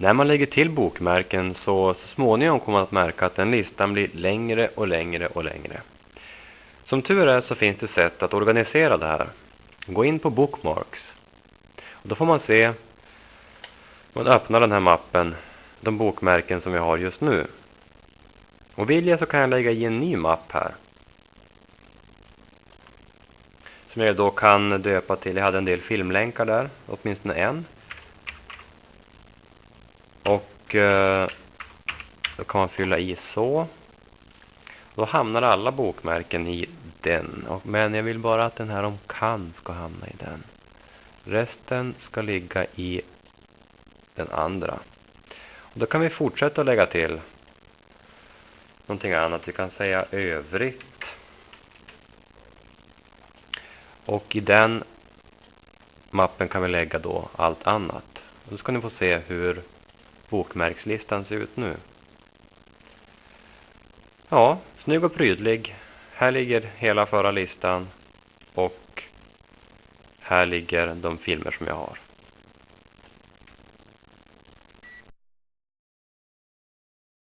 När man lägger till bokmärken så, så småningom kommer man att märka att den listan blir längre och längre och längre. Som tur är så finns det sätt att organisera det här. Gå in på Bookmarks. Och då får man se, man öppnar den här mappen, de bokmärken som vi har just nu. Och vill jag så kan jag lägga i en ny mapp här. Som jag då kan döpa till, jag hade en del filmlänkar där, åtminstone en. Och eh, då kan man fylla i så. Då hamnar alla bokmärken i den. Men jag vill bara att den här om kan ska hamna i den. Resten ska ligga i den andra. Och då kan vi fortsätta att lägga till någonting annat. Vi kan säga övrigt. Och i den mappen kan vi lägga då allt annat. Och då ska ni få se hur bokmärkslistan ser ut nu. Ja, snygg och prydlig. Här ligger hela förra listan och här ligger de filmer som jag har.